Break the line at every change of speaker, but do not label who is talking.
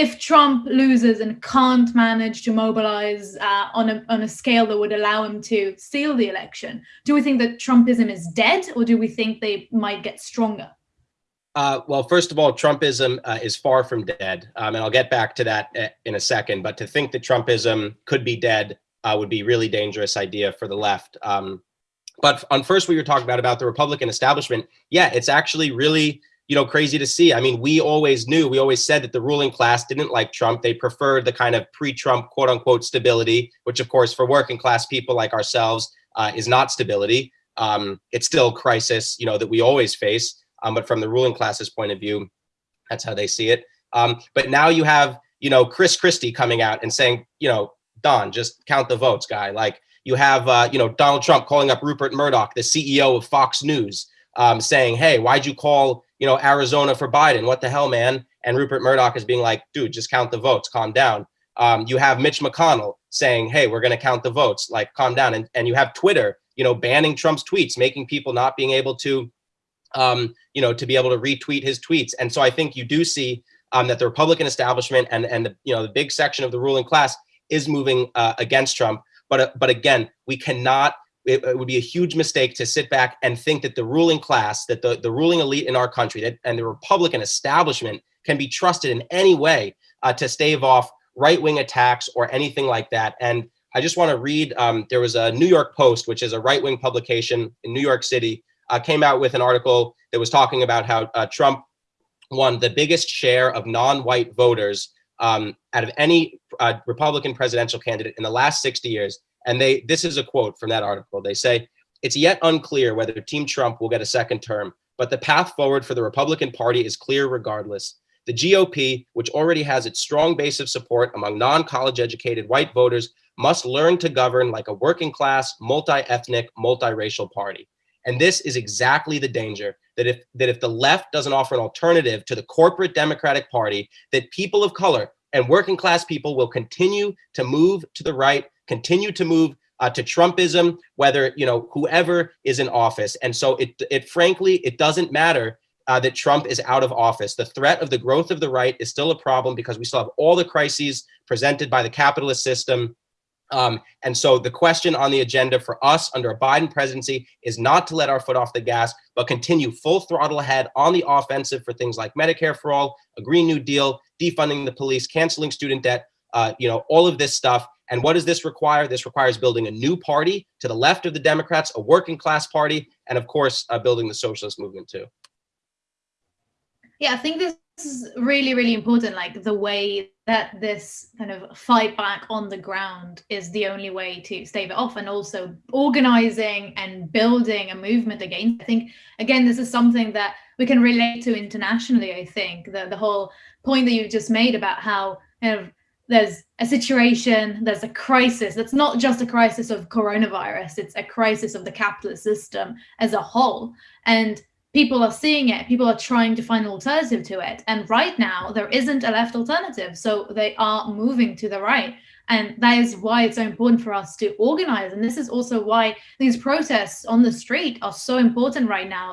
if Trump loses and can't manage to mobilize uh, on, a, on a scale that would allow him to steal the election, do we think that Trumpism is dead or do we think they might get stronger?
Uh, well, first of all, Trumpism uh, is far from dead. Um, and I'll get back to that uh, in a second. But to think that Trumpism could be dead uh, would be a really dangerous idea for the left. Um, but on first, we were talking about, about the Republican establishment. Yeah, it's actually really you know, crazy to see. I mean, we always knew, we always said that the ruling class didn't like Trump. They preferred the kind of pre-Trump quote unquote stability, which of course for working class people like ourselves uh, is not stability. Um, it's still crisis, you know, that we always face. Um, but from the ruling class's point of view, that's how they see it. Um, but now you have, you know, Chris Christie coming out and saying, you know, Don, just count the votes, guy. Like you have, uh, you know, Donald Trump calling up Rupert Murdoch, the CEO of Fox News, um, saying, hey, why'd you call you know, Arizona for Biden. What the hell, man? And Rupert Murdoch is being like, dude, just count the votes, calm down. Um, you have Mitch McConnell saying, hey, we're going to count the votes, like calm down. And, and you have Twitter, you know, banning Trump's tweets, making people not being able to, um, you know, to be able to retweet his tweets. And so I think you do see um, that the Republican establishment and, and the, you know, the big section of the ruling class is moving uh, against Trump. But, uh, but again, we cannot it, it, would be a huge mistake to sit back and think that the ruling class, that the, the ruling elite in our country that, and the Republican establishment can be trusted in any way uh, to stave off right-wing attacks or anything like that. And I just want to read, um, there was a New York Post, which is a right-wing publication in New York City, uh, came out with an article that was talking about how uh, Trump won the biggest share of non-white voters um, out of any uh, Republican presidential candidate in the last 60 years. And they, this is a quote from that article. They say, it's yet unclear whether Team Trump will get a second term, but the path forward for the Republican Party is clear regardless. The GOP, which already has its strong base of support among non-college educated white voters, must learn to govern like a working class, multi-ethnic, multiracial party. And this is exactly the danger that if that if the left doesn't offer an alternative to the corporate Democratic Party, that people of color and working class people will continue to move to the right continue to move uh, to Trumpism, whether, you know, whoever is in office. And so it, it frankly, it doesn't matter uh, that Trump is out of office. The threat of the growth of the right is still a problem because we still have all the crises presented by the capitalist system. Um, and so the question on the agenda for us under a Biden presidency is not to let our foot off the gas, but continue full throttle ahead on the offensive for things like Medicare for all, a Green New Deal, defunding the police, canceling student debt, uh, you know, all of this stuff. And what does this require? This requires building a new party to the left of the Democrats, a working class party, and of course, uh, building the socialist movement too.
Yeah, I think this is really, really important. Like the way that this kind of fight back on the ground is the only way to stave it off and also organizing and building a movement against. I think, again, this is something that we can relate to internationally, I think, the, the whole point that you just made about how kind of there's a situation, there's a crisis. That's not just a crisis of coronavirus, it's a crisis of the capitalist system as a whole. And people are seeing it, people are trying to find an alternative to it. And right now, there isn't a left alternative. So they are moving to the right. And that is why it's so important for us to organize. And this is also why these protests on the street are so important right now.